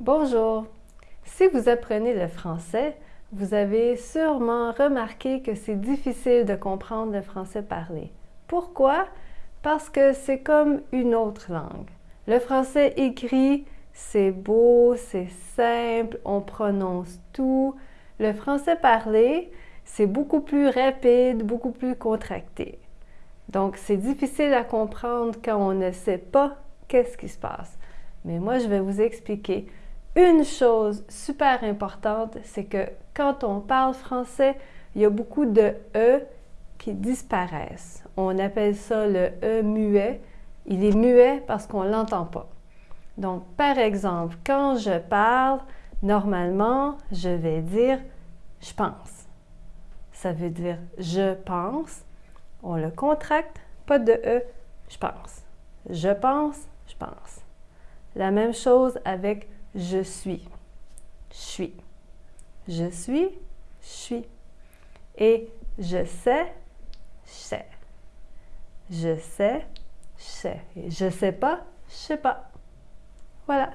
Bonjour! Si vous apprenez le français, vous avez sûrement remarqué que c'est difficile de comprendre le français parlé. Pourquoi? Parce que c'est comme une autre langue. Le français écrit, c'est beau, c'est simple, on prononce tout. Le français parlé, c'est beaucoup plus rapide, beaucoup plus contracté. Donc, c'est difficile à comprendre quand on ne sait pas qu'est-ce qui se passe. Mais moi, je vais vous expliquer une chose super importante, c'est que quand on parle français, il y a beaucoup de E qui disparaissent. On appelle ça le E muet. Il est muet parce qu'on ne l'entend pas. Donc, par exemple, quand je parle, normalement, je vais dire « je pense ». Ça veut dire « je pense ». On le contracte, pas de E, je pense. Je pense, je pense. La même chose avec je suis, je suis. Je suis, je suis. Et je sais, je sais. Je sais, je sais. Je sais pas, je sais pas. Voilà.